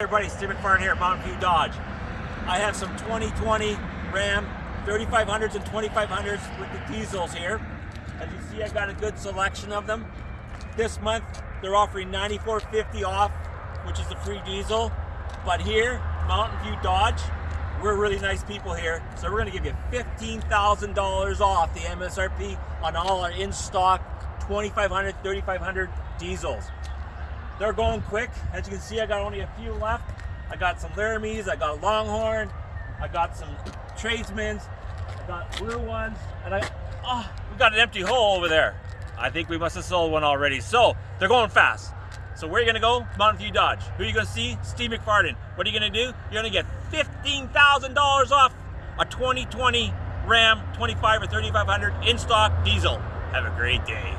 everybody, Steve McFarland here at Mountain View Dodge. I have some 2020 Ram 3500s and 2500s with the diesels here. As you see, I've got a good selection of them. This month, they're offering 94.50 off, which is the free diesel. But here, Mountain View Dodge, we're really nice people here. So we're gonna give you $15,000 off the MSRP on all our in-stock 2500, 3500 diesels. They're going quick. As you can see, I got only a few left. I got some Laramies, I got Longhorn, I got some Tradesmen's, I got blue ones, and I, ah, oh, we got an empty hole over there. I think we must have sold one already. So they're going fast. So where are you gonna go? Mountain View Dodge. Who are you gonna see? Steve McFarland. What are you gonna do? You're gonna get $15,000 off a 2020 Ram 25 or 3500 in stock diesel. Have a great day.